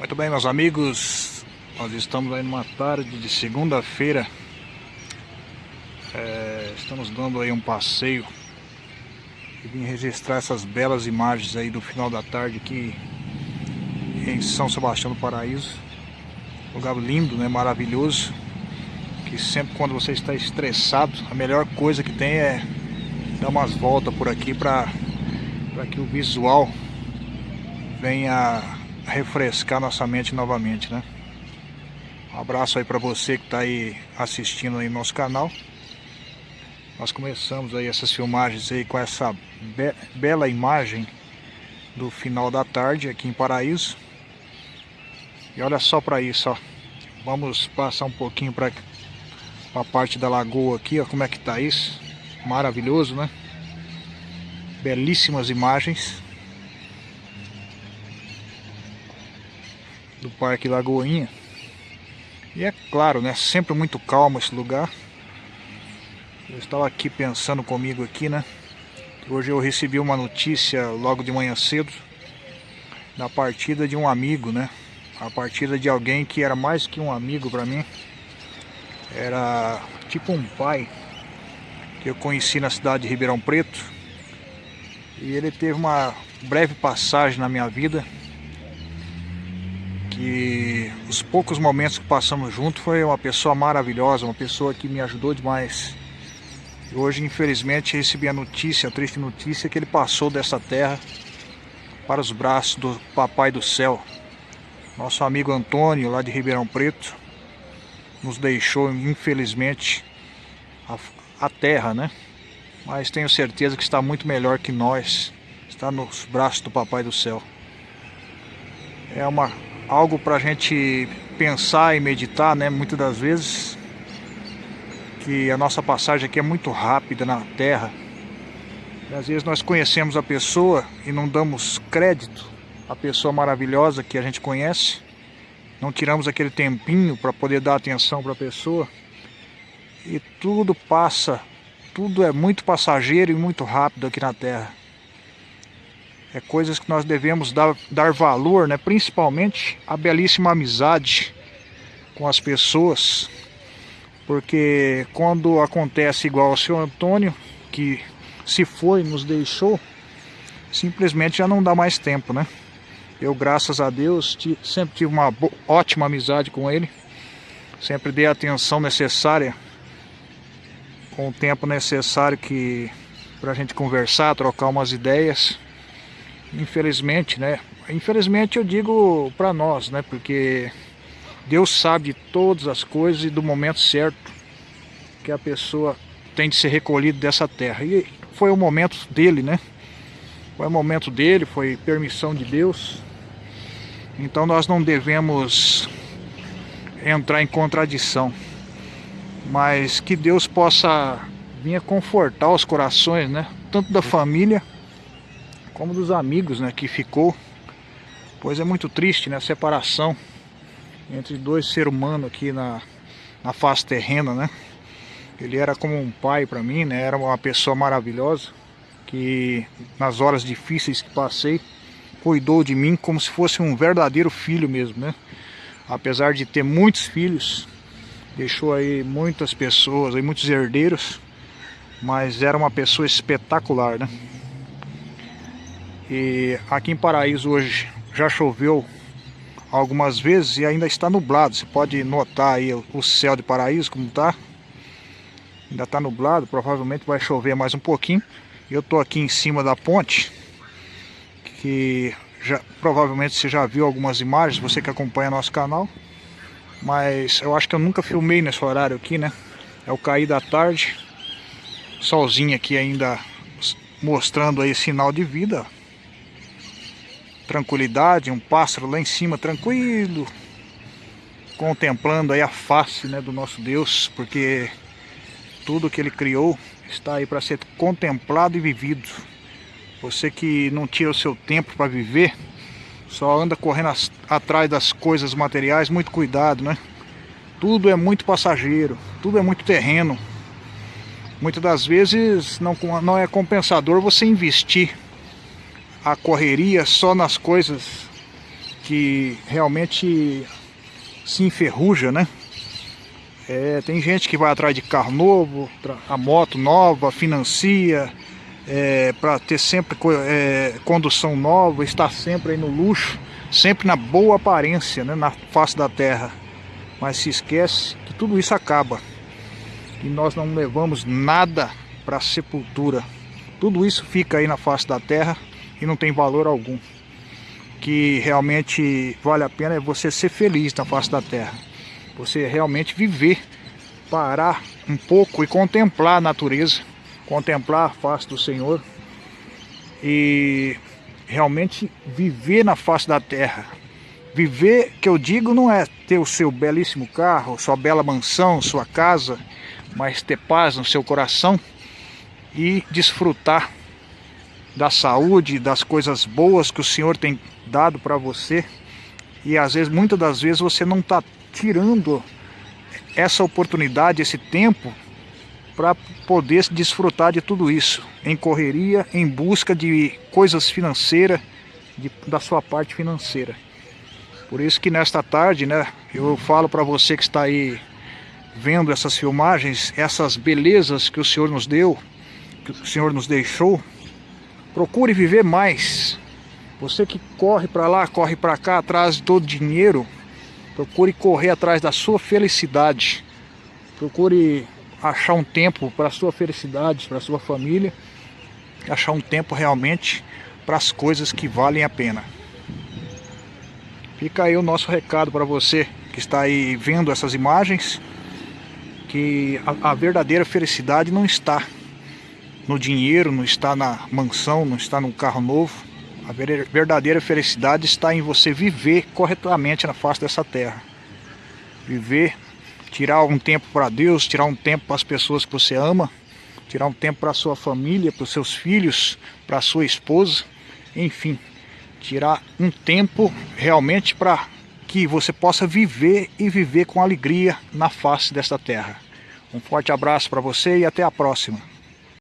Muito bem, meus amigos, nós estamos aí numa tarde de segunda-feira. É, estamos dando aí um passeio e vim registrar essas belas imagens aí do final da tarde aqui em São Sebastião do Paraíso. Lugar lindo, né? Maravilhoso. Que sempre quando você está estressado, a melhor coisa que tem é dar umas voltas por aqui para que o visual venha refrescar nossa mente novamente, né? Um abraço aí para você que está aí assistindo aí nosso canal. Nós começamos aí essas filmagens aí com essa be bela imagem do final da tarde aqui em Paraíso. E olha só para isso, ó. Vamos passar um pouquinho para a parte da lagoa aqui, ó, como é que tá isso. Maravilhoso, né? Belíssimas imagens. Do Parque Lagoinha. E é claro, né, sempre muito calmo esse lugar. Eu estava aqui pensando comigo aqui, né? Hoje eu recebi uma notícia logo de manhã cedo da partida de um amigo, né? A partida de alguém que era mais que um amigo para mim. Era tipo um pai que eu conheci na cidade de Ribeirão Preto. E ele teve uma breve passagem na minha vida que os poucos momentos que passamos juntos foi uma pessoa maravilhosa, uma pessoa que me ajudou demais. E hoje, infelizmente, recebi a notícia, a triste notícia, que ele passou dessa terra para os braços do Papai do Céu. Nosso amigo Antônio, lá de Ribeirão Preto, nos deixou, infelizmente, a, a terra, né? Mas tenho certeza que está muito melhor que nós, está nos braços do Papai do Céu. É uma algo para a gente pensar e meditar, né? Muitas das vezes que a nossa passagem aqui é muito rápida na Terra. E às vezes nós conhecemos a pessoa e não damos crédito à pessoa maravilhosa que a gente conhece. Não tiramos aquele tempinho para poder dar atenção para a pessoa. E tudo passa, tudo é muito passageiro e muito rápido aqui na Terra é coisas que nós devemos dar, dar valor, né? principalmente a belíssima amizade com as pessoas, porque quando acontece igual ao seu Antônio, que se foi, nos deixou, simplesmente já não dá mais tempo, né? Eu, graças a Deus, sempre tive uma ótima amizade com ele, sempre dei a atenção necessária, com o tempo necessário que para a gente conversar, trocar umas ideias infelizmente, né? Infelizmente eu digo para nós, né? Porque Deus sabe de todas as coisas e do momento certo que a pessoa tem de ser recolhida dessa terra. E foi o momento dele, né? Foi o momento dele, foi permissão de Deus. Então nós não devemos entrar em contradição. Mas que Deus possa vir confortar os corações, né? Tanto da família como dos amigos né, que ficou. Pois é muito triste né, a separação entre dois seres humanos aqui na, na face terrena, né? Ele era como um pai para mim, né? Era uma pessoa maravilhosa que nas horas difíceis que passei cuidou de mim como se fosse um verdadeiro filho mesmo, né? Apesar de ter muitos filhos, deixou aí muitas pessoas, aí muitos herdeiros, mas era uma pessoa espetacular, né? E aqui em Paraíso hoje já choveu algumas vezes e ainda está nublado. Você pode notar aí o céu de Paraíso como está. Ainda está nublado, provavelmente vai chover mais um pouquinho. Eu estou aqui em cima da ponte, que já, provavelmente você já viu algumas imagens, você que acompanha nosso canal. Mas eu acho que eu nunca filmei nesse horário aqui, né? É o cair da tarde. Solzinho aqui ainda mostrando aí sinal de vida tranquilidade, um pássaro lá em cima tranquilo, contemplando aí a face né, do nosso Deus, porque tudo que ele criou está aí para ser contemplado e vivido. Você que não tira o seu tempo para viver, só anda correndo as, atrás das coisas materiais, muito cuidado, né? Tudo é muito passageiro, tudo é muito terreno. Muitas das vezes não, não é compensador você investir a correria só nas coisas que realmente se enferruja, né? É, tem gente que vai atrás de carro novo, a moto nova, financia, é, para ter sempre é, condução nova, estar sempre aí no luxo, sempre na boa aparência, né, na face da terra. Mas se esquece que tudo isso acaba. E nós não levamos nada para a sepultura. Tudo isso fica aí na face da terra e não tem valor algum. Que realmente vale a pena é você ser feliz na face da terra. Você realmente viver, parar um pouco e contemplar a natureza, contemplar a face do Senhor e realmente viver na face da terra. Viver, que eu digo, não é ter o seu belíssimo carro, sua bela mansão, sua casa, mas ter paz no seu coração e desfrutar da saúde, das coisas boas que o Senhor tem dado para você. E às vezes, muitas das vezes, você não está tirando essa oportunidade, esse tempo, para poder desfrutar de tudo isso. Em correria, em busca de coisas financeiras, de, da sua parte financeira. Por isso que nesta tarde, né, eu falo para você que está aí vendo essas filmagens, essas belezas que o Senhor nos deu, que o Senhor nos deixou, procure viver mais. Você que corre para lá, corre para cá atrás todo dinheiro, procure correr atrás da sua felicidade. Procure achar um tempo para a sua felicidade, para a sua família, achar um tempo realmente para as coisas que valem a pena. Fica aí o nosso recado para você que está aí vendo essas imagens, que a, a verdadeira felicidade não está no dinheiro, não está na mansão, não está no carro novo. A verdadeira felicidade está em você viver corretamente na face dessa terra. Viver, tirar um tempo para Deus, tirar um tempo para as pessoas que você ama, tirar um tempo para a sua família, para os seus filhos, para a sua esposa, enfim, tirar um tempo realmente para que você possa viver e viver com alegria na face desta terra. Um forte abraço para você e até a próxima.